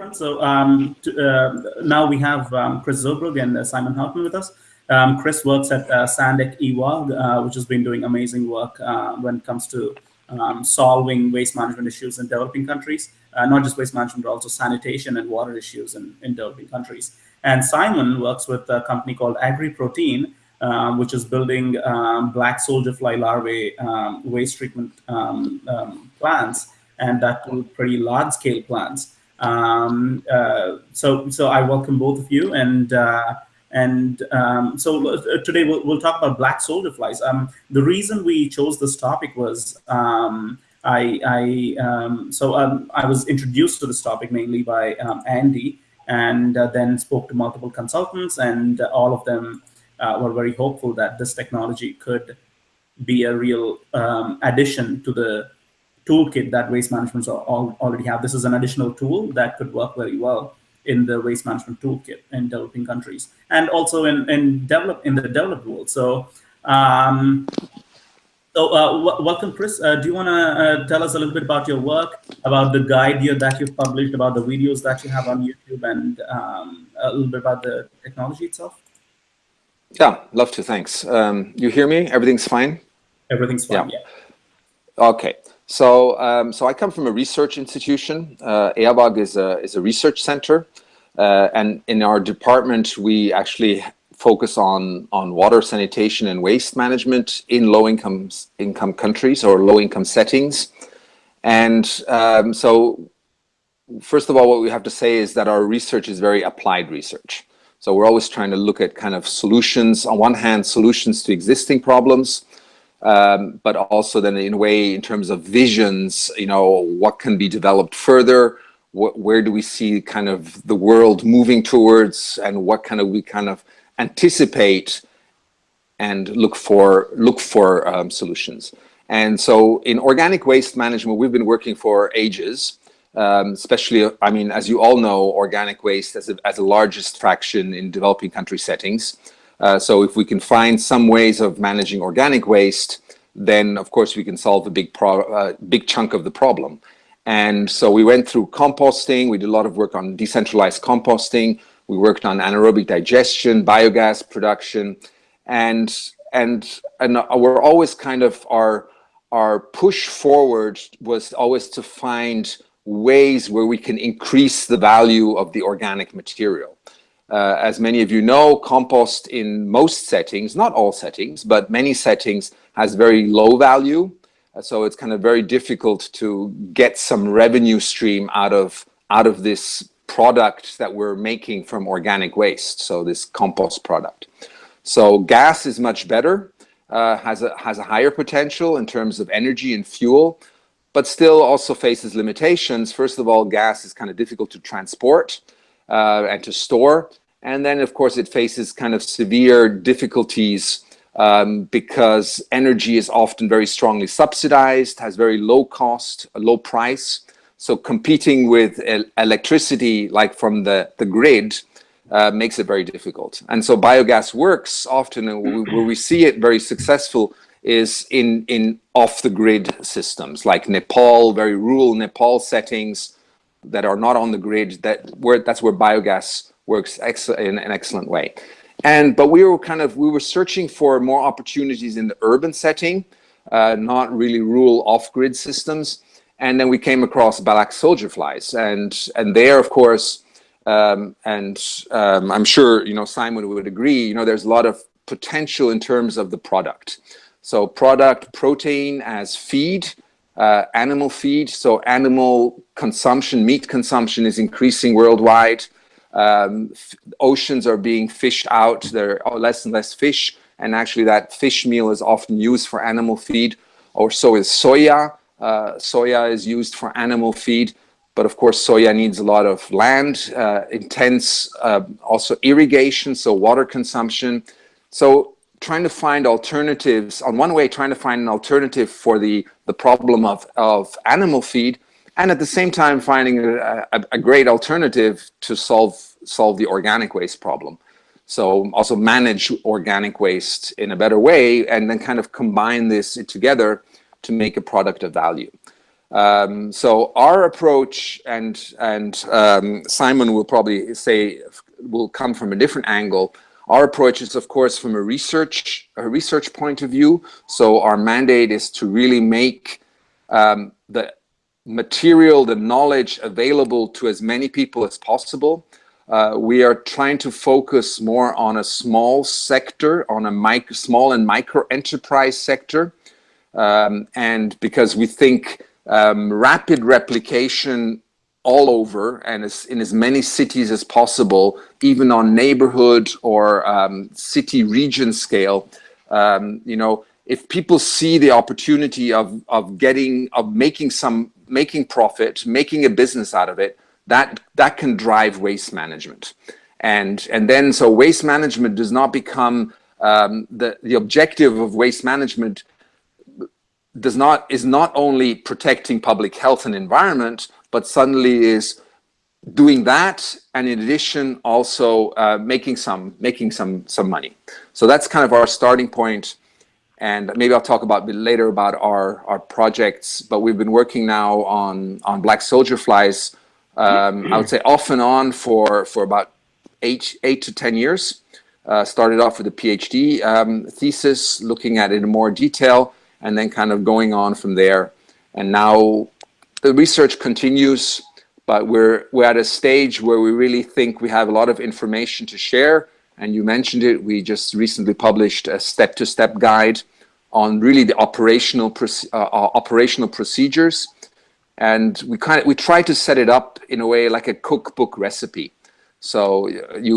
conference. So um, to, uh, now we have um, Chris Zurbrügg and uh, Simon Houghton with us. Um, Chris works at uh, Sandec Eawag, uh, which has been doing amazing work uh, when it comes to um, solving waste management issues in developing countries, uh, not just waste management, but also sanitation and water issues in, in developing countries. And Simon works with a company called AgriProtein, um, which is building um, black soldier fly larvae um, waste treatment plants, and that pretty large scale plants. Um, uh, so, so I welcome both of you, and uh, and so uh, today we'll, we'll, talk about black soldier flies. the reason we chose this topic was I, I so I was introduced to this topic mainly by Andy, and uh, then spoke to multiple consultants, and all of them uh, were very hopeful that this technology could be a real um, addition to the toolkit that waste management already have. This is an additional tool that could work very well in the waste management toolkit in developing countries and also in, in develop in the developed world. So, um, so uh, welcome, Chris. Uh, do you want to uh, tell us a little bit about your work, about the guide you, that you've published, about the videos that you have on YouTube, and um, a little bit about the technology itself? Yeah, love to. Thanks. Um, you hear me? Everything's fine? Everything's fine, yeah. yeah. Okay. So, um, so I come from a research institution. Uh, Eawag is a, is a research center. Uh, and in our department, we actually focus on, on water sanitation and waste management in low income, income countries or low income settings. And um, so, first of all, what we have to say is that our research is very applied research. So we're always trying to look at kind of solutions, on one hand, solutions to existing problems, um, but also then in a way, in terms of visions, you know, what can be developed further, what, where do we see kind of the world moving towards, and what kind of we kind of anticipate and look for look for um, solutions. And so in organic waste management, we've been working for ages um, especially, I mean, as you all know, organic waste as, a, as the largest fraction in developing country settings. Uh, so if we can find some ways of managing organic waste, then of course we can solve a big, uh, big chunk of the problem. And so we went through composting, we did a lot of work on decentralized composting, we worked on anaerobic digestion, biogas production, and, and, and we're always kind of, our, our push forward was always to find ways where we can increase the value of the organic material. Uh, as many of you know, compost in most settings, not all settings, but many settings has very low value. Uh, so it's kind of very difficult to get some revenue stream out of, out of this product that we're making from organic waste, so this compost product. So gas is much better, uh, has, a, has a higher potential in terms of energy and fuel, but still also faces limitations. First of all, gas is kind of difficult to transport uh, and to store. And then, of course, it faces kind of severe difficulties um, because energy is often very strongly subsidized, has very low cost, a low price. So competing with electricity, like from the, the grid, uh, makes it very difficult. And so biogas works often, where we see it very successful is in, in off-the-grid systems like Nepal, very rural Nepal settings that are not on the grid, that where, that's where biogas works in an excellent way. And, but we were kind of, we were searching for more opportunities in the urban setting, uh, not really rural off-grid systems. And then we came across black soldier flies. And, and there, of course, um, and um, I'm sure, you know, Simon would agree, you know, there's a lot of potential in terms of the product. So product protein as feed, uh, animal feed. So animal consumption, meat consumption is increasing worldwide. Um, oceans are being fished out. There are less and less fish. And actually that fish meal is often used for animal feed. Or so is soya. Uh, soya is used for animal feed. But of course, soya needs a lot of land, uh, intense uh, also irrigation, so water consumption. So trying to find alternatives, on one way, trying to find an alternative for the, the problem of, of animal feed, and at the same time finding a, a, a great alternative to solve, solve the organic waste problem. So also manage organic waste in a better way and then kind of combine this together to make a product of value. Um, so our approach, and and um, Simon will probably say, will come from a different angle. Our approach is, of course, from a research a research point of view. So our mandate is to really make um, the material, the knowledge available to as many people as possible. Uh, we are trying to focus more on a small sector, on a micro, small and micro enterprise sector. Um, and because we think um, rapid replication all over and as, in as many cities as possible, even on neighborhood or um, city region scale, um, you know, if people see the opportunity of, of getting, of making some, making profit, making a business out of it, that, that can drive waste management. And, and then, so waste management does not become, um, the, the objective of waste management does not, is not only protecting public health and environment, but suddenly is doing that and in addition also uh, making some making some some money so that's kind of our starting point and maybe I'll talk about later about our our projects but we've been working now on on black soldier flies um, I would say off and on for for about eight eight to ten years. Uh, started off with a PhD um, thesis looking at it in more detail and then kind of going on from there. And now the research continues but we're we're at a stage where we really think we have a lot of information to share and you mentioned it we just recently published a step-to-step -step guide on really the operational uh, uh, operational procedures and we kind of we try to set it up in a way like a cookbook recipe so you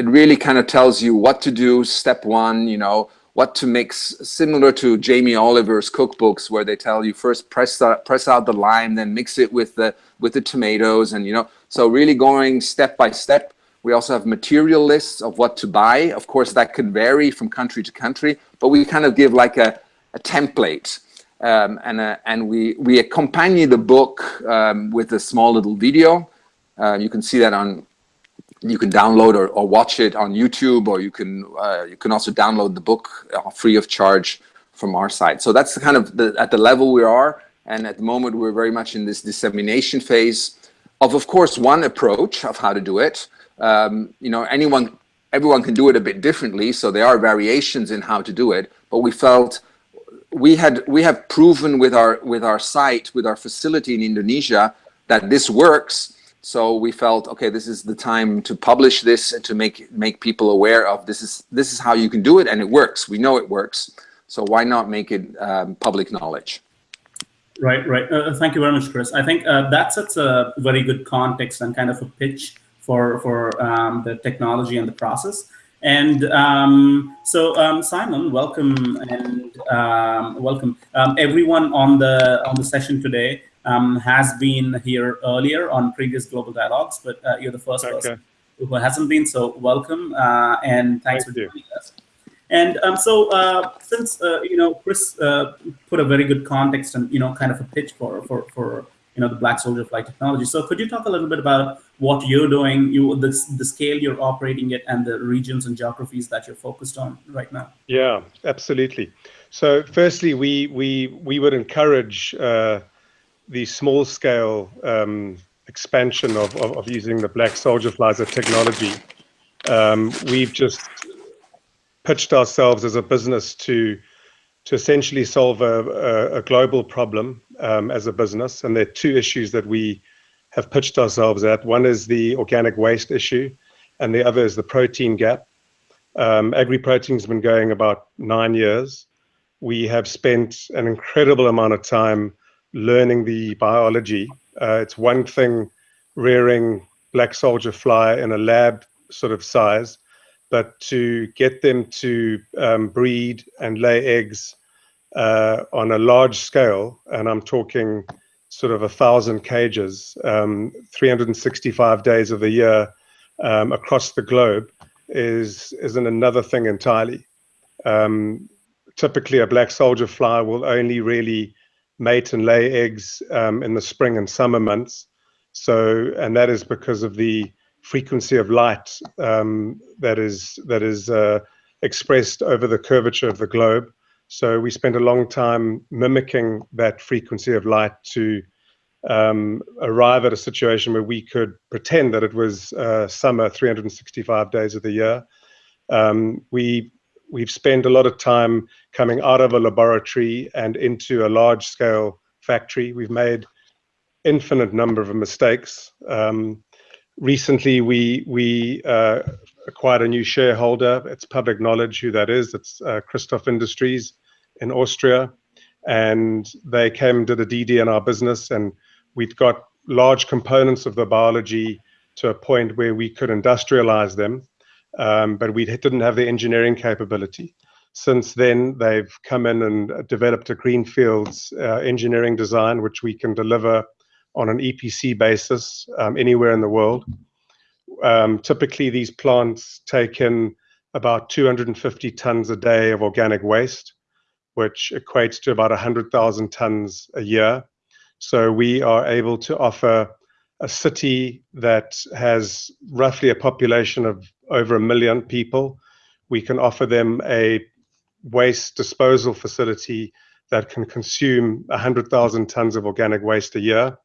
it really kind of tells you what to do step one you know what to mix, similar to Jamie Oliver's cookbooks, where they tell you first press out, press out the lime, then mix it with the with the tomatoes, and you know, so really going step by step. We also have material lists of what to buy. Of course, that can vary from country to country, but we kind of give like a, a template, um, and uh, and we we accompany the book um, with a small little video. Uh, you can see that on you can download or, or watch it on YouTube, or you can uh, you can also download the book uh, free of charge from our site. So that's kind of the, at the level we are, and at the moment we're very much in this dissemination phase of, of course, one approach of how to do it. Um, you know, anyone, everyone can do it a bit differently, so there are variations in how to do it. But we felt we had we have proven with our with our site with our facility in Indonesia that this works so we felt, okay, this is the time to publish this and to make make people aware of this is this is how you can do it, and it works. We know it works. So why not make it um, public knowledge? Right, right. Uh, thank you very much, Chris. I think uh, that sets a very good context and kind of a pitch for for um, the technology and the process. And um, so, um, Simon, welcome and um, welcome um, everyone on the on the session today um, has been here earlier on previous global dialogues, but uh, you're the first okay. person who hasn't been. So welcome uh, and thanks Thank for joining us. And um, so, uh, since uh, you know, Chris uh, put a very good context and you know, kind of a pitch for for for you know the Black Soldier Fly technology. So, could you talk a little bit about what you're doing, you the the scale you're operating it, and the regions and geographies that you're focused on right now? Yeah, absolutely. So, firstly, we we we would encourage uh, the small scale um, expansion of, of, of, using the black soldier flies technology. Um, we've just pitched ourselves as a business to to essentially solve a, a, global problem um, as a business. And there are two issues that we have pitched ourselves at. One is the organic waste issue, and the other is the protein gap. Um, AgriProtein has been going about nine years. We have spent an incredible amount of time learning the biology. Uh, it's one thing rearing black soldier fly in a lab sort of size, but to get them to um, breed and lay eggs uh, on a large scale, and I'm talking sort of a thousand cages, um, 365 days of the year um, across the globe, is is another thing entirely. Um, typically, a black soldier fly will only really mate and lay eggs um, in the spring and summer months. So, and that is because of the frequency of light um, that is that is uh, expressed over the curvature of the globe. So we spent a long time mimicking that frequency of light to um, arrive at a situation where we could pretend that it was uh, summer 365 days of the year. Um, we we've spent a lot of time coming out of a laboratory and into a large scale factory. We've made infinite number of mistakes. Um, recently, we uh, acquired a new shareholder. It's public knowledge who that is. It's uh, Christof Industries in Austria, and they came did a DD in our business, and we'd got large components of the biology to a point where we could industrialize them um, but we didn't have the engineering capability. Since then, they've come in and developed a greenfields uh, engineering design, which we can deliver on an EPC basis um, anywhere in the world. Um, typically, these plants take in about 250 tons a day of organic waste, which equates to about 100,000 tons a year. So we are able to offer a city that has roughly a population of over a million people, we can offer them a waste disposal facility that can consume 100,000 tons of organic waste a year.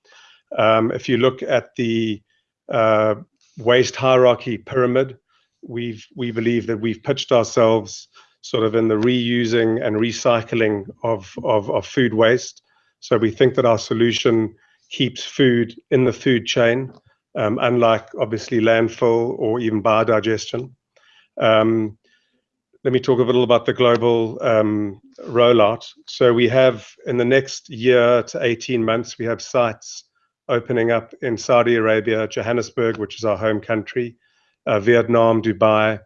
Um, if you look at the uh, waste hierarchy pyramid, we've we believe that we've pitched ourselves sort of in the reusing and recycling of, of, of food waste. So we think that our solution keeps food in the food chain, um, unlike obviously landfill or even biodigestion. Um, let me talk a little about the global um, rollout. So we have in the next year to 18 months, we have sites opening up in Saudi Arabia, Johannesburg, which is our home country, uh, Vietnam, Dubai,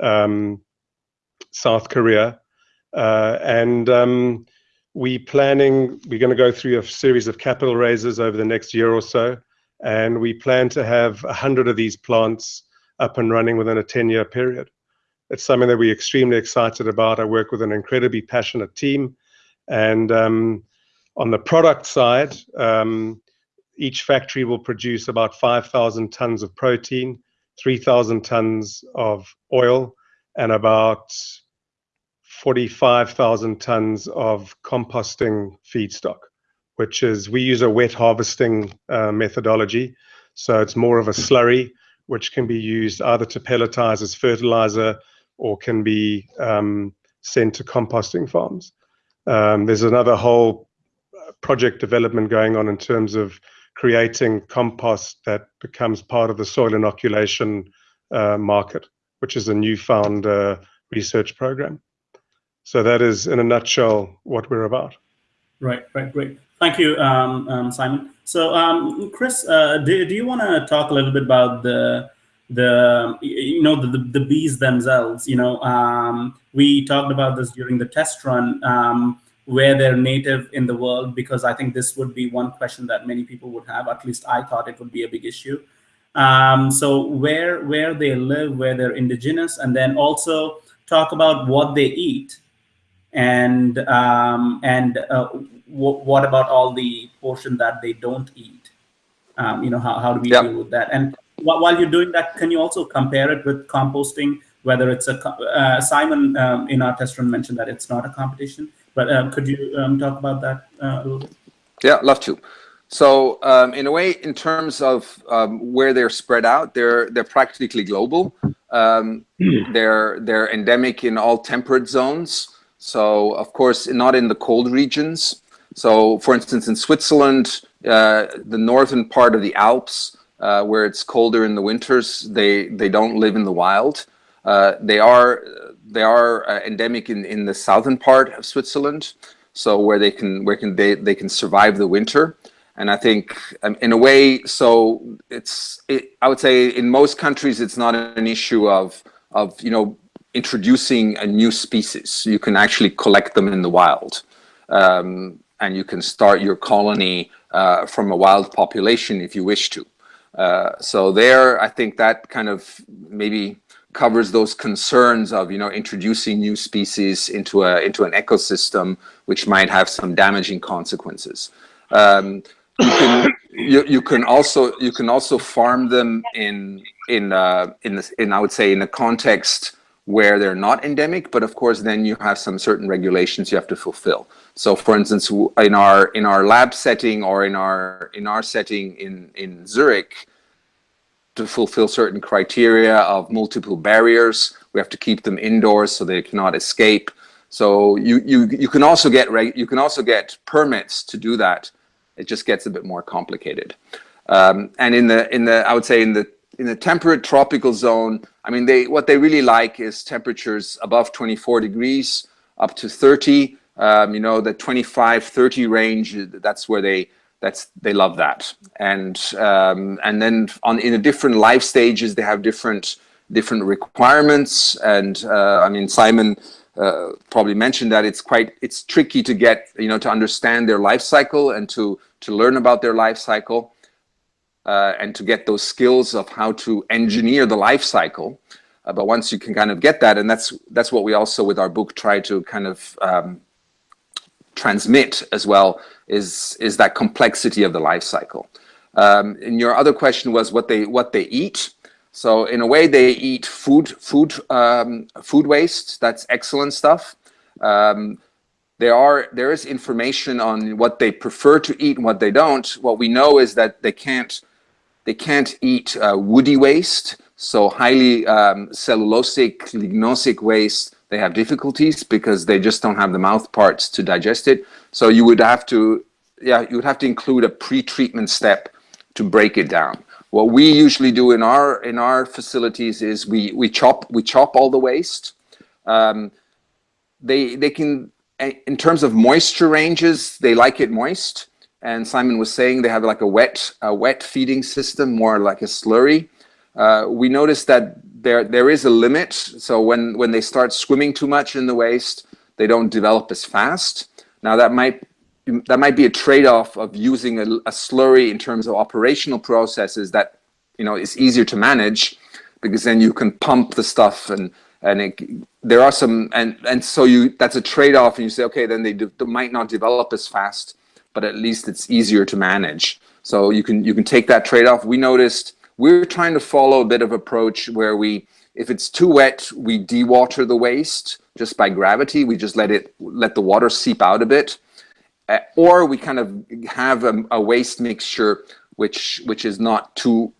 um, South Korea, uh, and um, we planning, we're going to go through a series of capital raises over the next year or so, and we plan to have 100 of these plants up and running within a 10-year period. It's something that we're extremely excited about. I work with an incredibly passionate team, and um, on the product side, um, each factory will produce about 5,000 tons of protein, 3,000 tons of oil, and about 45,000 tons of composting feedstock, which is we use a wet harvesting uh, methodology. So it's more of a slurry, which can be used either to pelletize as fertilizer or can be um, sent to composting farms. Um, there's another whole uh, project development going on in terms of creating compost that becomes part of the soil inoculation uh, market, which is a newfound uh, research program. So that is, in a nutshell, what we're about. Right, right, great. Thank you, um, um, Simon. So, um, Chris, uh, do, do you want to talk a little bit about the the you know the, the, bees themselves? You know, um, we talked about this during the test run, um, where they're native in the world, because I think this would be one question that many people would have. At least I thought it would be a big issue. Um, so, where where they live, where they're indigenous, and then also talk about what they eat and um, and uh, what about all the portion that they don't eat? Um, you know, how, how do we yep. deal with that? And while you're doing that, can you also compare it with composting? Whether it's a uh, Simon um, in our test run mentioned that it's not a competition, but uh, could you um, talk about that uh, a little bit? Yeah, love to. So um, in a way, in terms of um, where they're spread out, they're they're practically global. Um, hmm. they're they're endemic in all temperate zones. So of course, not in the cold regions. So for instance, in Switzerland, uh, the northern part of the Alps, uh, where it's colder in the winters, they, they don't live in the wild. Uh, they are, they are uh, endemic in, in the southern part of Switzerland. So where they can, where can they, they can survive the winter. And I think um, in a way, so it's, it, I would say in most countries, it's not an issue of, of, you know, introducing a new species. You can actually collect them in the wild. Um, and you can start your colony uh, from a wild population if you wish to. Uh, so there, I think that kind of maybe covers those concerns of you know introducing new species into a into an ecosystem which might have some damaging consequences. Um, you can you, you can also you can also farm them in in uh, in this in I would say in a context where they're not endemic, but of course then you have some certain regulations you have to fulfill. So for instance, in our in our lab setting or in our in our setting in in Zurich, to fulfill certain criteria of multiple barriers, we have to keep them indoors so they cannot escape. So you you you can also get you can also get permits to do that. It just gets a bit more complicated. Um, and in the in the I would say in the in the temperate tropical zone, I mean, they what they really like is temperatures above 24 degrees up to 30. Um, you know, the 25, 30 range, that's where they that's they love that. And um, and then on in the different life stages, they have different different requirements. And uh, I mean, Simon uh, probably mentioned that it's quite it's tricky to get you know to understand their life cycle and to to learn about their life cycle uh, and to get those skills of how to engineer the life cycle. Uh, but once you can kind of get that, and that's that's what we also with our book try to kind of um, transmit as well is is that complexity of the life cycle. Um, and your other question was what they what they eat. So in a way, they eat food food um, food waste. That's excellent stuff. Um, there are there is information on what they prefer to eat and what they don't. What we know is that they can't they can't eat uh, woody waste, so highly um, cellulosic, lignosic waste, they have difficulties because they just don't have the mouth parts to digest it. So you would have to, yeah, you would have to include a pre-treatment step to break it down. What we usually do in our in our facilities is we we chop we chop all the waste. Um, they they can in terms of moisture ranges, they like it moist and Simon was saying they have like a wet, a wet feeding system, more like a slurry. Uh, we noticed that there there is a limit. So when when they start swimming too much in the waste, they don't develop as fast. Now that might that might be a trade-off of using a, a slurry in terms of operational processes that you know is easier to manage because then you can pump the stuff and and it, there are some and and so you that's a trade-off and you say okay then they, they might not develop as fast but at least it's easier to manage. So you can you can take that trade-off. We noticed we're trying to follow a bit of approach where we, if it's too wet, we dewater the waste just by gravity. We just let it let the water seep out a bit, uh, or we kind of have a, a waste mixture which which is not too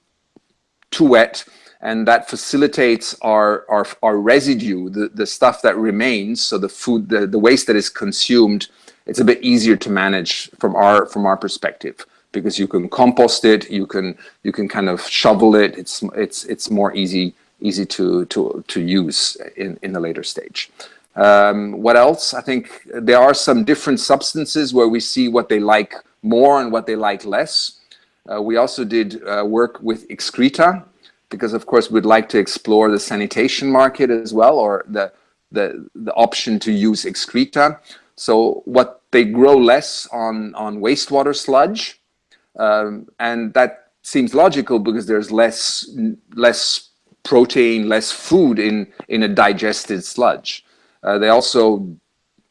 too wet and that facilitates our, our, our residue, the, the stuff that remains, so the food, the, the waste that is consumed it's a bit easier to manage from our from our perspective because you can compost it, you can you can kind of shovel it. It's it's it's more easy easy to to to use in in the later stage. Um, what else? I think there are some different substances where we see what they like more and what they like less. Uh, we also did uh, work with excreta because of course we'd like to explore the sanitation market as well or the the, the option to use excreta. So what they grow less on, on wastewater sludge, um, and that seems logical because there's less less protein, less food in in a digested sludge. Uh, they also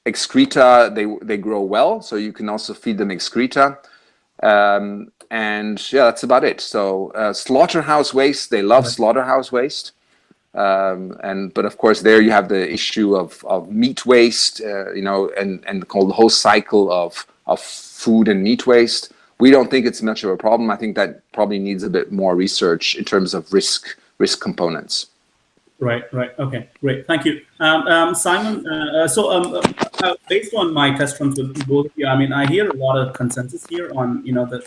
excreta they they grow well, so you can also feed them excreta. Um, and yeah, that's about it. So uh, slaughterhouse waste, they love slaughterhouse waste. Um, and but of course there you have the issue of, of meat waste, uh, you know, and and the whole cycle of of food and meat waste. We don't think it's much of a problem. I think that probably needs a bit more research in terms of risk risk components. Right, right. Okay, great. Thank you, um, um, Simon. Uh, uh so, um, uh, uh, based on my test runs with both of you, I mean, I hear a lot of consensus here on you know the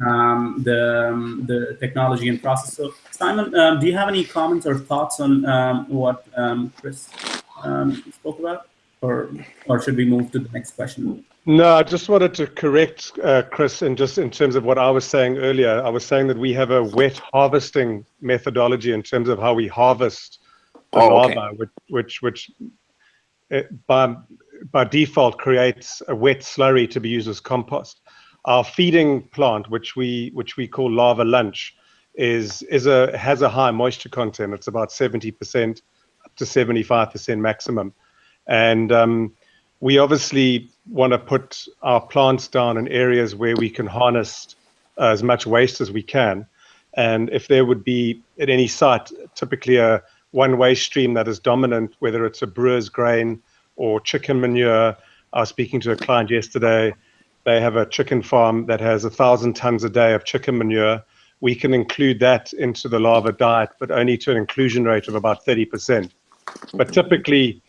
um, the um, the technology and process. So, Simon, um, do you have any comments or thoughts on what Chris spoke about, or or should we move to the next question? No, I just wanted to correct uh, Chris, and just in terms of what I was saying earlier, I was saying that we have a wet harvesting methodology in terms of how we harvest the oh, larva, okay. which which, which it, uh, by by default creates a wet slurry to be used as compost our feeding plant, which we which we call lava Lunch, is is a has a high moisture content. It's about seventy percent up to seventy five percent maximum, and um, we obviously want to put our plants down in areas where we can harness uh, as much waste as we can. And if there would be at any site, typically a one waste stream that is dominant, whether it's a brewer's grain or chicken manure. I was speaking to a client yesterday. They have a chicken farm that has a thousand tons a day of chicken manure. We can include that into the larva diet, but only to an inclusion rate of about 30%. But typically,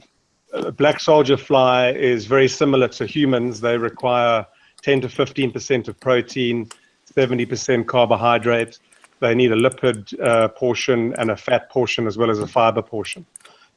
black soldier fly is very similar to humans. They require 10 to 15% of protein, 70% carbohydrate. They need a lipid uh, portion and a fat portion as well as a fiber portion.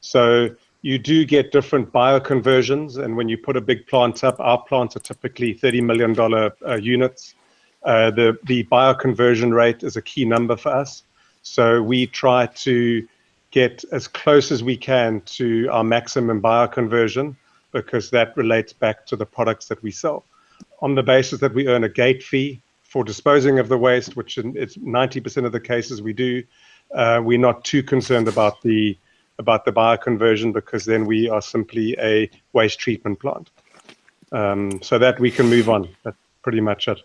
So you do get different bioconversions. And when you put a big plant up, our plants are typically $30 million uh, units. Uh, the, the bioconversion rate is a key number for us. So we try to get as close as we can to our maximum bioconversion because that relates back to the products that we sell. On the basis that we earn a gate fee for disposing of the waste, which it's 90% of the cases we do, uh, we're not too concerned about the about the bioconversion because then we are simply a waste treatment plant. Um, so that we can move on. That's pretty much it.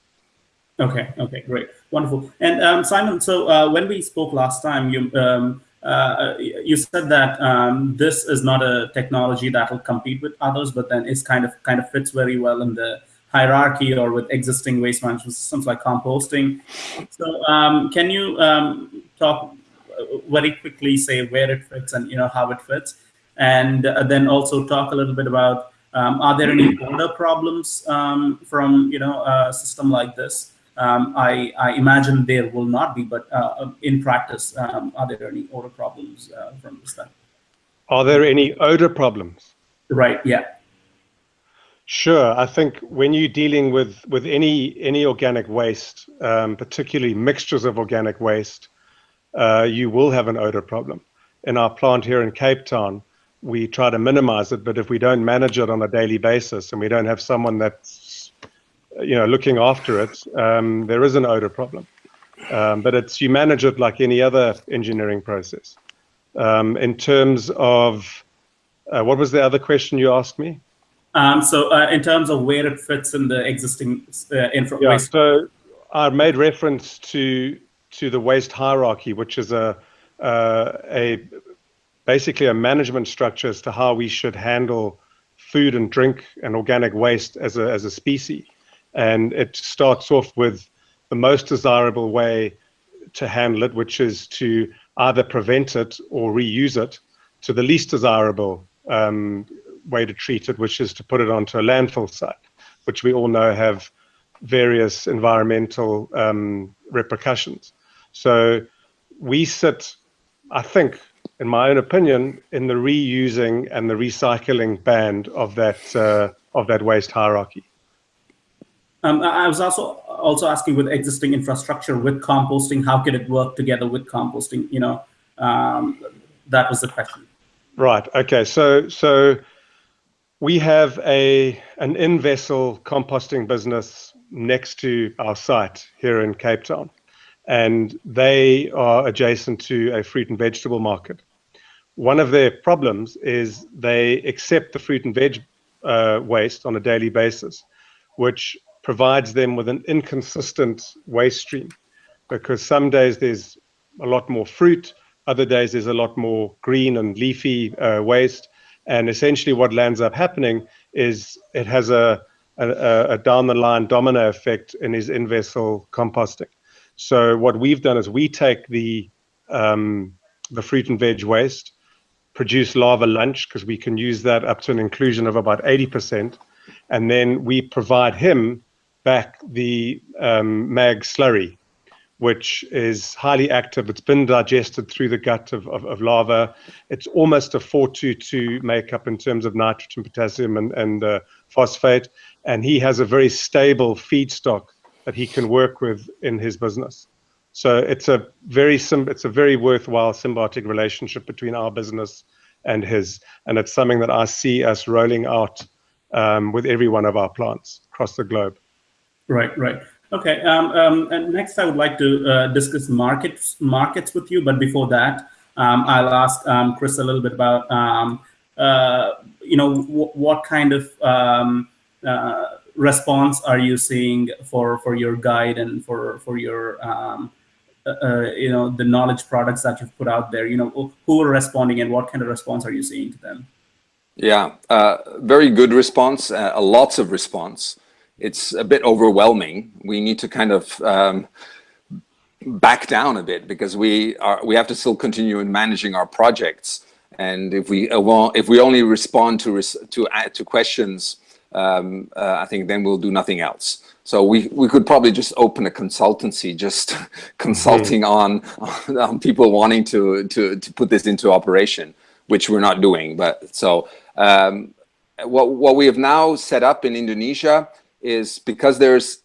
Okay. Okay. Great. Wonderful. And um, Simon, so uh, when we spoke last time, you um, uh, you said that um, this is not a technology that will compete with others, but then it's kind of kind of fits very well in the hierarchy or with existing waste management systems like composting. So um, can you um, talk very quickly say where it fits and you know how it fits, and uh, then also talk a little bit about um, are there any border problems um, from you know a system like this? Um, I, I, imagine there will not be, but uh, in practice, um, are there any odor problems uh, from this? Then? Are there any odor problems? Right. Yeah. Sure. I think when you're dealing with with any any organic waste, um, particularly mixtures of organic waste, uh, you will have an odor problem. In our plant here in Cape Town, we try to minimize it, but if we don't manage it on a daily basis and we don't have someone that's you know looking after it, um, there is an odor problem. Um, but it's you manage it like any other engineering process. Um, in terms of uh, what was the other question you asked me? Um, so uh, in terms of where it fits in the existing uh, infra yeah, so I made reference to to the waste hierarchy, which is a uh, a basically a management structure as to how we should handle food and drink and organic waste as a as a species. And it starts off with the most desirable way to handle it, which is to either prevent it or reuse it, to the least desirable um, way to treat it, which is to put it onto a landfill site, which we all know have various environmental um, repercussions. So we sit, I think, in my own opinion, in the reusing and the recycling band of that uh, of that waste hierarchy. Um, I was also also asking with existing infrastructure with composting, how could it work together with composting? You know, um, that was the question. Right. Okay. So so we have a an in-vessel composting business next to our site here in Cape Town and they are adjacent to a fruit and vegetable market. One of their problems is they accept the fruit and veg uh, waste on a daily basis, which provides them with an inconsistent waste stream because some days there's a lot more fruit, other days there's a lot more green and leafy uh, waste. And essentially, what lands up happening is it has a, a, a down the line domino effect in his in vessel composting. So what we've done is we take the um, the fruit and veg waste, produce lava lunch because we can use that up to an inclusion of about 80%, and then we provide him back the um, mag slurry, which is highly active. It's been digested through the gut of, of, of larva. It's almost a 4-2-2 makeup in terms of nitrogen, potassium, and, and uh, phosphate. And he has a very stable feedstock that he can work with in his business. So it's a very it's a very worthwhile symbiotic relationship between our business and his, and it's something that I see us rolling out um, with every one of our plants across the globe. Right, right. Okay. Um, um, and next, I would like to uh, discuss markets markets with you. But before that, um, I'll ask um, Chris a little bit about um, uh, you know what kind of um, uh, response are you seeing for for your guide and for for your um, uh, you know the knowledge products that you've put out there? You know, who are responding and what kind of response are you seeing to them? Yeah, uh, very good response. Uh, lots of response. It's a bit overwhelming. We need to kind of um, back down a bit because we are we have to still continue in managing our projects. And if we uh, if we only respond to res to uh, to questions, um, uh, I think then we'll do nothing else. So we we could probably just open a consultancy, just consulting mm on, on people wanting to to to put this into operation, which we're not doing. But so um, what what we have now set up in Indonesia is because there's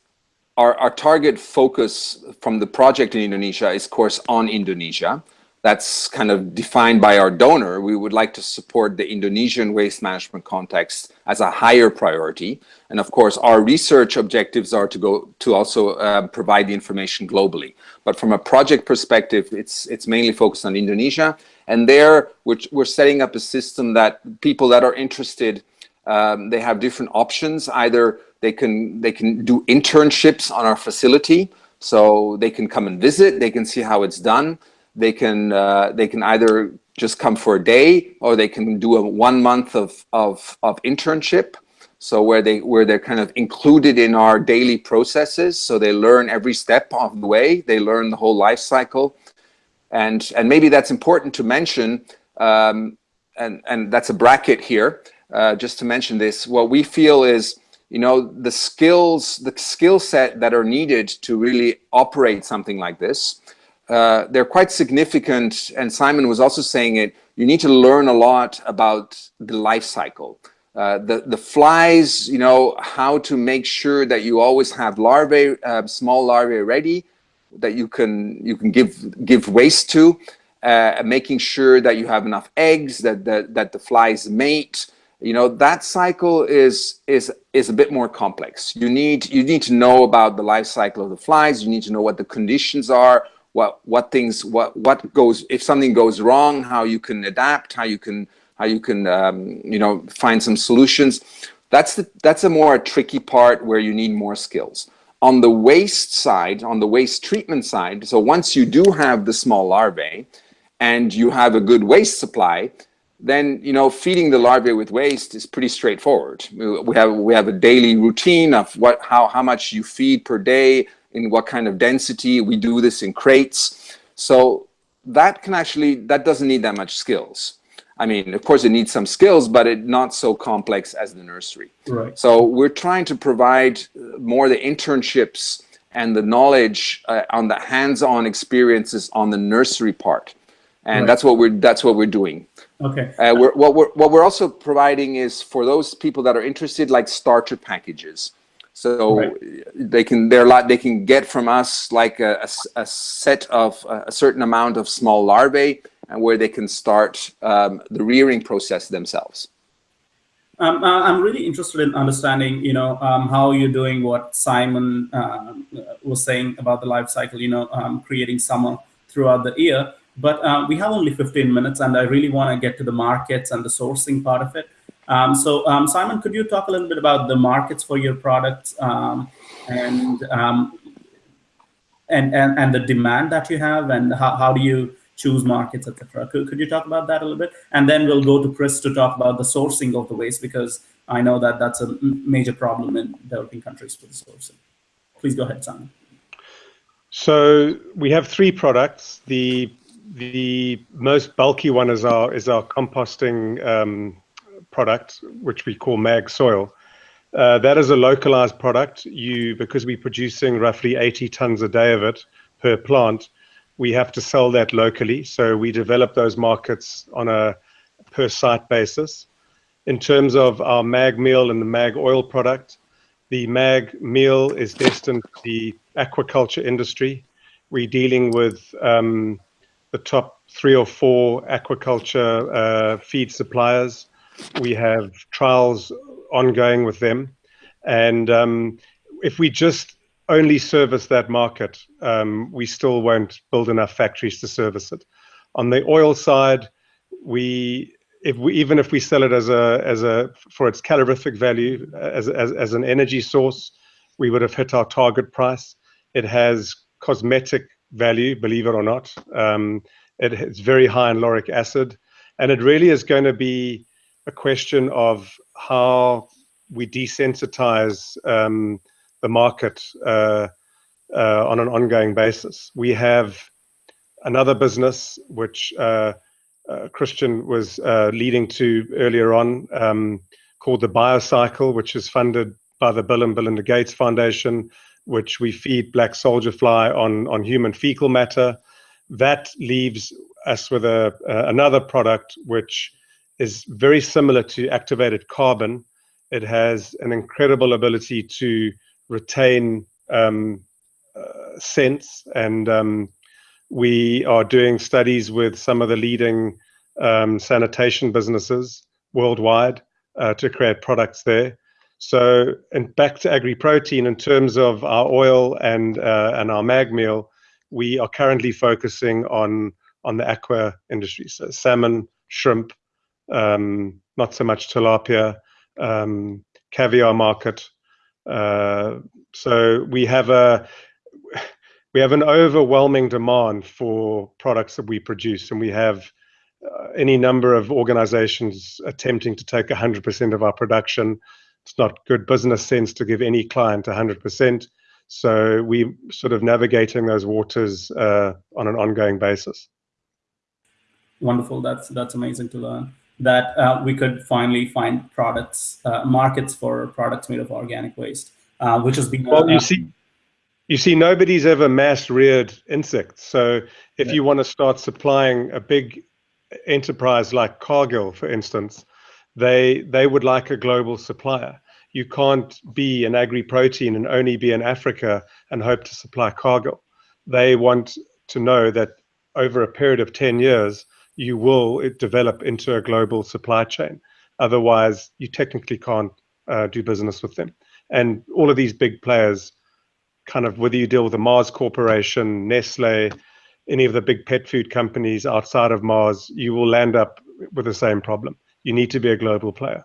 our, our target focus from the project in Indonesia is, of course, on Indonesia. That's kind of defined by our donor. We would like to support the Indonesian waste management context as a higher priority. And of course, our research objectives are to go to also uh, provide the information globally. But from a project perspective, it's, it's mainly focused on Indonesia. And there, we're, we're setting up a system that people that are interested, um, they have different options. Either they can they can do internships on our facility, so they can come and visit. They can see how it's done. They can uh, they can either just come for a day, or they can do a one month of of of internship. So where they where they're kind of included in our daily processes, so they learn every step of the way. They learn the whole life cycle, and and maybe that's important to mention. Um, and and that's a bracket here. Uh, just to mention this, what we feel is you know, the skills, the skill set that are needed to really operate something like this, uh, they're quite significant. And Simon was also saying it, you need to learn a lot about the life cycle. Uh, the, the flies, you know, how to make sure that you always have larvae, uh, small larvae ready that you can, you can give, give waste to, uh, making sure that you have enough eggs, that, that, that the flies mate, you know that cycle is is is a bit more complex. You need you need to know about the life cycle of the flies. You need to know what the conditions are what what things what what goes if something goes wrong how you can adapt how you can how you can um, you know find some solutions. That's the that's a more tricky part where you need more skills. On the waste side on the waste treatment side so once you do have the small larvae and you have a good waste supply then you know feeding the larvae with waste is pretty straightforward. We have we have a daily routine of what how how much you feed per day in what kind of density. We do this in crates, so that can actually that doesn't need that much skills. I mean, of course, it needs some skills, but it not so complex as the nursery. Right. So we're trying to provide more the internships and the knowledge uh, on the hands-on experiences on the nursery part, and right. that's what we're that's what we're doing. Okay. Uh, we're, what, we're, what we're also providing is for those people that are interested, like starter packages. So right. they can they're lot they can get from us like a, a, a, set of a certain amount of small larvae, and where they can start um, the rearing process themselves. Um, uh, I'm really interested in understanding, you know, um, how you're doing what Simon uh, was saying about the life cycle, you know, um, creating summer throughout the year. But uh, we have only 15 minutes, and I really want to get to the markets and the sourcing part of it. Um, so, um, Simon, could you talk a little bit about the markets for your products um, and, um, and and and the demand that you have, and how, how do you choose markets, etc. Could, could you talk about that a little bit? And then we'll go to Chris to talk about the sourcing of the waste because I know that that's a major problem in developing countries for the sourcing. Please go ahead, Simon. So we have three products. The the most bulky one is our is our composting um, product, which we call Mag Soil. Uh, that is a localized product. You because we're producing roughly 80 tons a day of it per plant, we have to sell that locally. So we develop those markets on a per site basis. In terms of our mag meal and the mag oil product, the mag meal is destined for the aquaculture industry. We're dealing with um, the top three or four aquaculture uh, feed suppliers. We have trials ongoing with them. And um, if we just only service that market, um, we still won't build enough factories to service it. On the oil side, we if we even if we sell it as a as a for its calorific value as as, as an energy source, we would have hit our target price. It has cosmetic value, believe it or not. Um, it, it's very high in lauric acid, and it really is going to be a question of how we desensitize um, the market uh, uh, on an ongoing basis. We have another business which uh, uh Christian was uh, leading to earlier on um, called the Biocycle, which is funded by the Bill and Melinda Gates Foundation, which we feed black soldier fly on, on human fecal matter. That leaves us with a, uh, another product which is very similar to activated carbon. It has an incredible ability to retain um, uh, scents, and um, we are doing studies with some of the leading um, sanitation businesses worldwide uh, to create products there. So, and back to AgriProtein in terms of our oil and uh, and our MagMeal, we are currently focusing on on the aqua industry, so salmon, shrimp, um, not so much tilapia, um, caviar market. Uh, so we have a we have an overwhelming demand for products that we produce, and we have uh, any number of organizations attempting to take 100% of our production it's not good business sense to give any client 100%. So we're sort of navigating those waters uh, on an ongoing basis. Wonderful. That's that's amazing to learn that uh, we could finally find products, uh, markets for products made of organic waste, uh, which has been. Well, you see, you see, nobody's ever mass reared insects. So if yeah. you want to start supplying a big enterprise like Cargill, for instance, they they would like a global supplier. You can't be an AgriProtein and only be in Africa and hope to supply Cargill. They want to know that over a period of 10 years, you will develop into a global supply chain. Otherwise, you technically can't uh, do business with them. And all of these big players, kind of whether you deal with the Mars Corporation, Nestle, any of the big pet food companies outside of Mars, you will land up with the same problem you need to be a global player.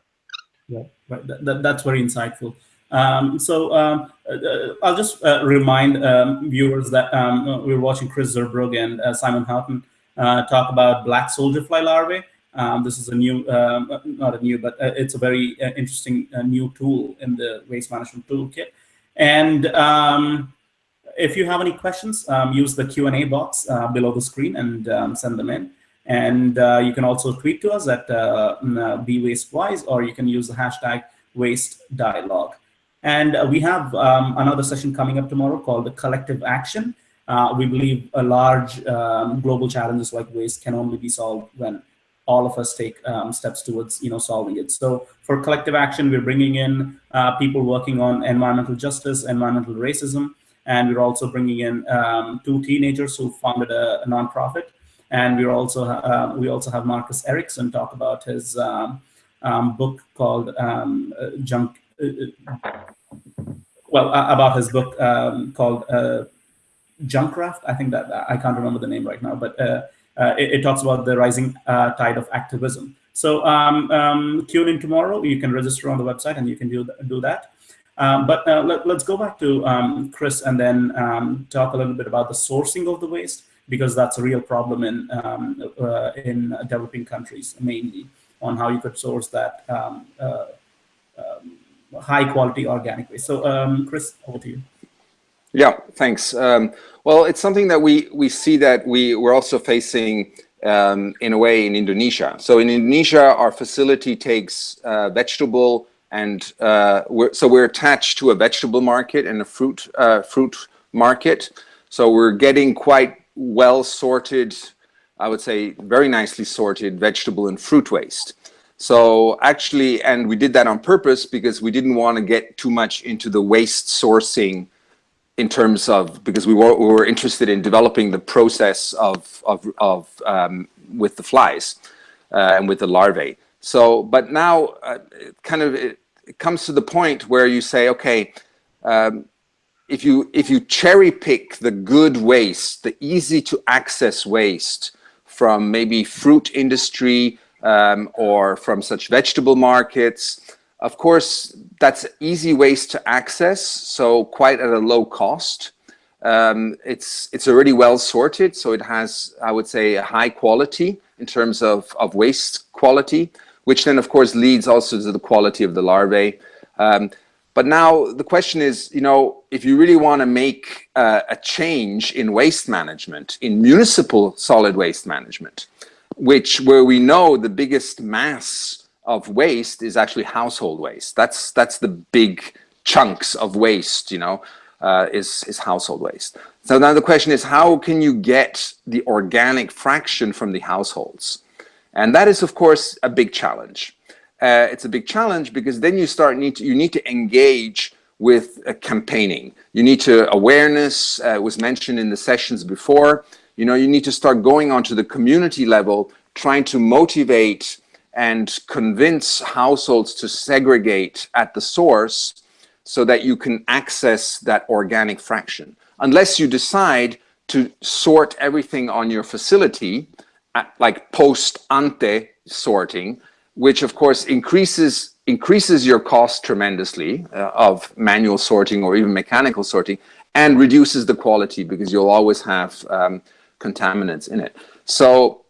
Yeah, right. That, that, that's very insightful. Um, so um, uh, I'll just uh, remind um, viewers that um, uh, we're watching Chris Zurbrügg and uh, Simon Houghton uh, talk about black soldier fly larvae. Um, this is a new, um, not a new, but uh, it's a very interesting new tool in the waste management toolkit. And if you have any questions, use the Q&A box below the screen and send them in. And uh, you can also tweet to us at uh, mm, uh BWasteWise, or you can use the hashtag waste dialogue. And uh, we have um, another session coming up tomorrow called the collective action. Uh, we believe a large um, global challenges like waste can only be solved when all of us take um, steps towards you know solving it. So for collective action, we're bringing in uh, people working on environmental justice, environmental racism, and we're also bringing in um, two teenagers who founded a, a nonprofit and we're also uh, we also have Marcus Eriksen talk about his um, um, book called um, uh, Junk. Uh, uh well, about his book um, called Junkraft. I think that I can't remember the name right now, but it, it, talks about the rising tide of activism. So um, um, tune in tomorrow. You can register on the website, and you can do do that. Um, but uh, let, us go back to um, Chris and then talk a little bit about the sourcing of the waste because that's a real problem in um, uh, in developing countries mainly on how you could source that um, uh, um, high quality organic waste. So um, Chris, over to you. Yeah, thanks. Um, well, it's something that we we see that we we're also facing um, in a way in Indonesia. So in Indonesia, our facility takes uh, vegetable and uh, we're, so we're attached to a vegetable market and a fruit uh, fruit market. So we're getting quite well sorted, I would say very nicely sorted vegetable and fruit waste. So actually, and we did that on purpose because we didn't want to get too much into the waste sourcing in terms of, because we were, we were interested in developing the process of, of, of um, with the flies uh, and with the larvae. So, but now uh, it kind of, it, it, comes to the point where you say, okay, um, if you if you cherry pick the good waste, the easy to access waste from maybe fruit industry um, or from such vegetable markets, of course, that's easy waste to access, so quite at a low cost. Um, it's it's already well sorted, so it has, I would say, a high quality in terms of, of waste quality, which then of course leads also to the quality of the larvae. Um, but now the question is, you know, if you really want to make uh, a change in waste management, in municipal solid waste management, which where we know the biggest mass of waste is actually household waste. That's that's the big chunks of waste, you know, uh, is is household waste. So now the question is, how can you get the organic fraction from the households? And that is, of course, a big challenge. Uh, it's a big challenge because then you start need to, you need to engage with uh, campaigning. You need to awareness uh, was mentioned in the sessions before. You know, you need to start going onto the community level, trying to motivate and convince households to segregate at the source so that you can access that organic fraction. Unless you decide to sort everything on your facility, at, like post ante sorting, which of course increases increases your cost tremendously uh, of manual sorting or even mechanical sorting and reduces the quality because you'll always have um, contaminants in it. So,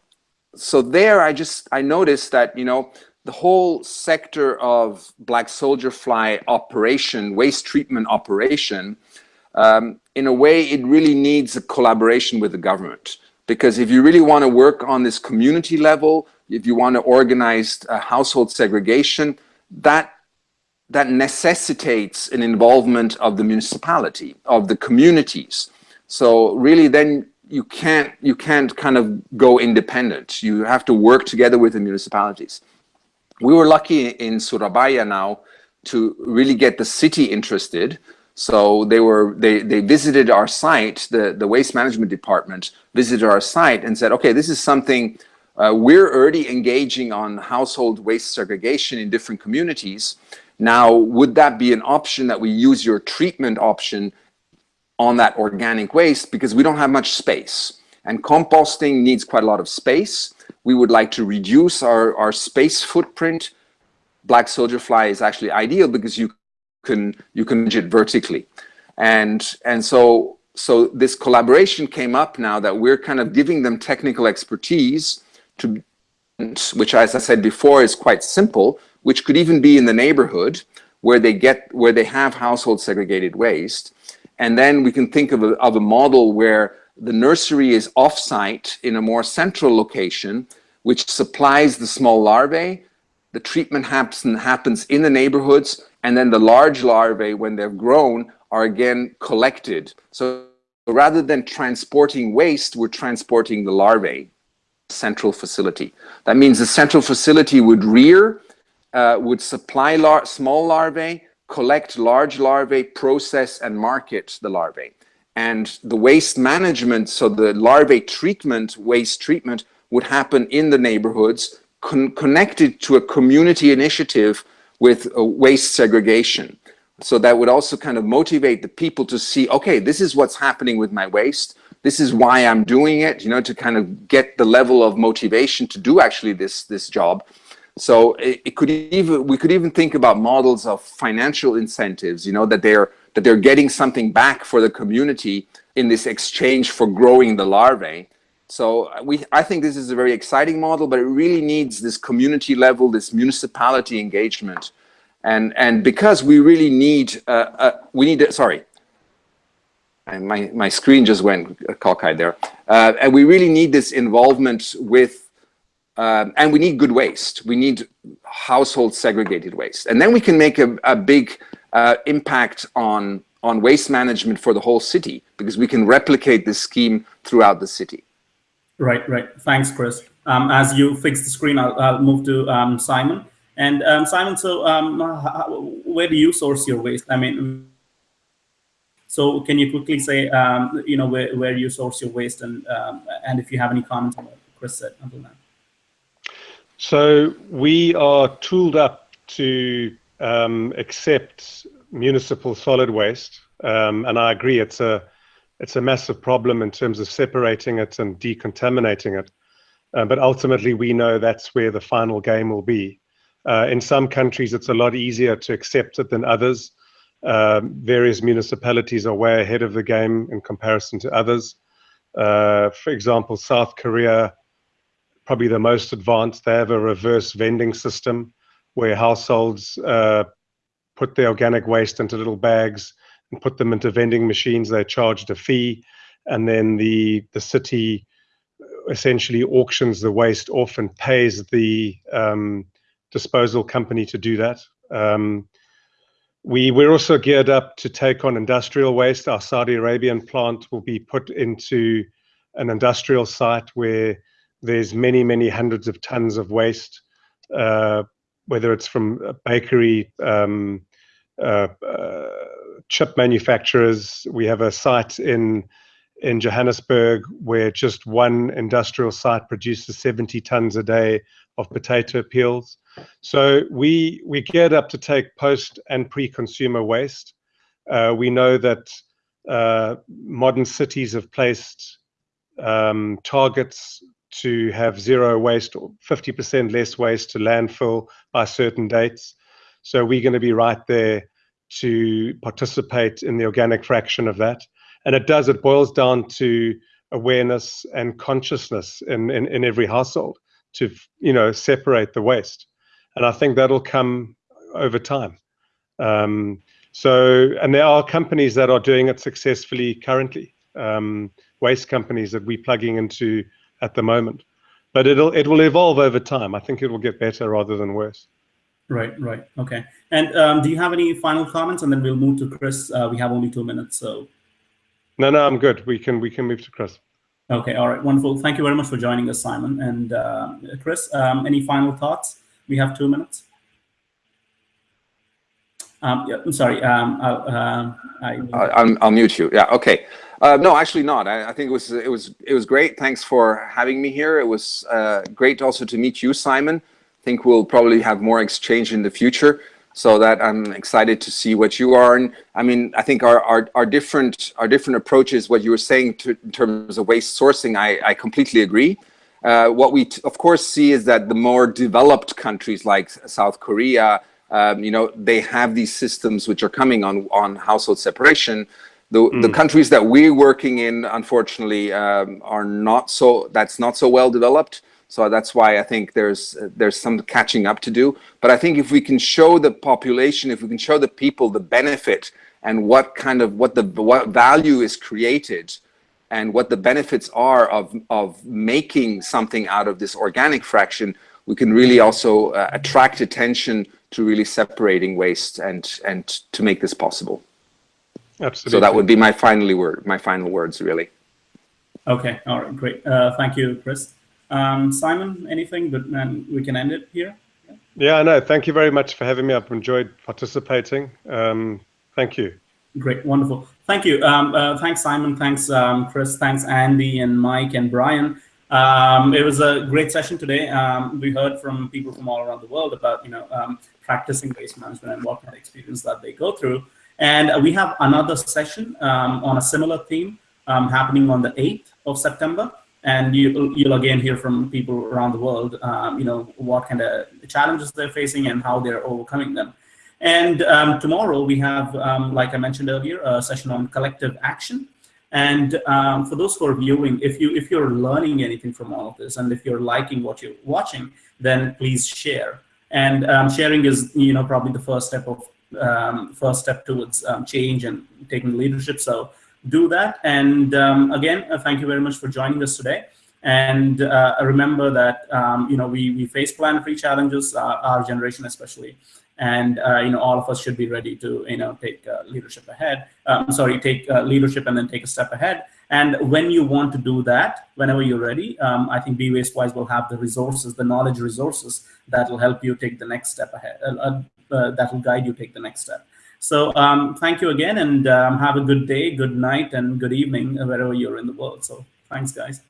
so there I just, I noticed that, you know, the whole sector of black soldier fly operation, waste treatment operation, um, in a way, it really needs a collaboration with the government. Because if you really want to work on this community level, if you want to organize uh, household segregation, that that necessitates an involvement of the municipality, of the communities. So really then you can't you can't kind of go independent. You have to work together with the municipalities. We were lucky in Surabaya now to really get the city interested. So they were they they visited our site, the the waste management department visited our site and said, okay, this is something uh, we're already engaging on household waste segregation in different communities. Now, would that be an option that we use your treatment option on that organic waste because we don't have much space and composting needs quite a lot of space. We would like to reduce our, our space footprint. Black soldier fly is actually ideal because you can you can it vertically. And and so so this collaboration came up now that we're kind of giving them technical expertise to which as I said before is quite simple, which could even be in the neighborhood where they get where they have household segregated waste and then we can think of a, of a model where the nursery is off-site in a more central location, which supplies the small larvae. The treatment happens, happens in the neighborhoods, and then the large larvae, when they're grown, are again collected. So rather than transporting waste, we're transporting the larvae central facility. That means the central facility would rear, uh, would supply lar small larvae, collect large larvae, process and market the larvae. And the waste management, so the larvae treatment, waste treatment, would happen in the neighborhoods con connected to a community initiative with waste segregation. So that would also kind of motivate the people to see, okay, this is what's happening with my waste. This is why I'm doing it, you know, to kind of get the level of motivation to do actually this, this job. So it, it, could even we could even think about models of financial incentives, you know, that they're that they're getting something back for the community in this exchange for growing the larvae. So we I think this is a very exciting model, but it really needs this community level, this municipality engagement. And and because we really need uh, uh, we need sorry, my my screen just went cockeyed there, uh, and we really need this involvement with um, and we need good waste. We need household segregated waste. And then we can make a, a big uh, impact on, on waste management for the whole city because we can replicate this scheme throughout the city. Right, right. Thanks, Chris. Um, as you fix the screen, I'll, I'll move to um, Simon. And um, Simon, so um, where do you source your waste? I mean, so can you quickly say, um, you know, where, where you source your waste and, and if you have any comments on what Chris said until now? So we are tooled up to um, accept municipal solid waste, um, and I agree it's a it's a massive problem in terms of separating it and decontaminating it. Uh, but ultimately, we know that's where the final game will be. Uh, in some countries, it's a lot easier to accept it than others. Um, various municipalities are way ahead of the game in comparison to others. Uh, for example, South Korea, probably the most advanced, they have a reverse vending system where households uh, put their organic waste into little bags and put them into vending machines. They charged a fee, and then the the city essentially auctions the waste off and pays the um, disposal company to do that. Um, we're also geared up to take on industrial waste. Our Saudi Arabian plant will be put into an industrial site where there's many, many hundreds of tons of waste, uh, whether it's from bakery, um, uh, uh, chip manufacturers. We have a site in in Johannesburg where just one industrial site produces 70 tons a day of potato peels. So we we geared up to take post and pre-consumer waste. Uh, we know that uh, modern cities have placed um, targets to have zero waste or 50% less waste to landfill by certain dates. So we're going to be right there to participate in the organic fraction of that. And it does, it boils down to awareness and consciousness in, in, in every household to, you know, separate the waste. And I think that'll come over time. Um, so, and there are companies that are doing it successfully currently, um, waste companies that we're plugging into at the moment. But it'll it will evolve over time. I think it will get better rather than worse. Right, right, okay. And um, do you have any final comments? And then we'll move to Chris. Uh, we have only two minutes, so. No, no, I'm good. We can we can move to Chris. Okay, all right, wonderful. Thank you very much for joining us, Simon and uh, Chris. Um, any final thoughts? We have two minutes. Um, yeah, I'm sorry. Um, I'll, uh, I, will I'll mute you. Yeah. Okay. Uh, no, actually not. I, I, think it was it was it was great. Thanks for having me here. It was uh, great also to meet you, Simon. I think we'll probably have more exchange in the future. So that I'm excited to see what you are. And I mean, I think our our, our different our different approaches. What you were saying to, in terms of waste sourcing, I I completely agree. Uh, what we of course see is that the more developed countries like South Korea, um, you know, they have these systems which are coming on on household separation. The, mm. the countries that we're working in, unfortunately, um, are not so, that's not so well developed. So that's why I think there's there's some catching up to do. But I think if we can show the population, if we can show the people the benefit and what kind of what the what value is created and what the benefits are of of making something out of this organic fraction, we can really also uh, attract attention to really separating waste and and to make this possible. Absolutely. So that would be my finally word, my final words, really. Okay. All right. Great. Uh, thank you, Chris. Um, Simon, anything? But then we can end it here. Yeah, no. Thank you very much for having me. I've enjoyed participating. Um, thank you. Great, wonderful. Thank you. Um, uh, thanks, Simon. Thanks, um, Chris. Thanks, Andy and Mike and Brian. Um, it was a great session today. Um, we heard from people from all around the world about you know um, practicing waste management and what kind of experience that they go through. And we have another session um, on a similar theme um, happening on the 8th of September. And you, you'll again hear from people around the world, um, you know, what kind of challenges they're facing and how they're overcoming them. And um, tomorrow we have, um, like I mentioned earlier, a session on collective action. And um, for those who are viewing, if you if you're learning anything from all of this, and if you're liking what you're watching, then please share. And um, sharing is, you know, probably the first step of um, first step towards change and taking leadership. So do that. And um, again, uh, thank you very much for joining us today. And uh, remember that um, you know we we face planetary challenges, uh, our generation especially, and uh, you know all of us should be ready to you know take uh, leadership ahead. Um, sorry, take uh, leadership and then take a step ahead. And when you want to do that, whenever you're ready, um, I think Be Wastewise will have the resources, the knowledge resources that will help you take the next step ahead uh, that will guide you take the next step. So um, thank you again and um, have a good day, good night, and good evening wherever you're in the world. So thanks, guys.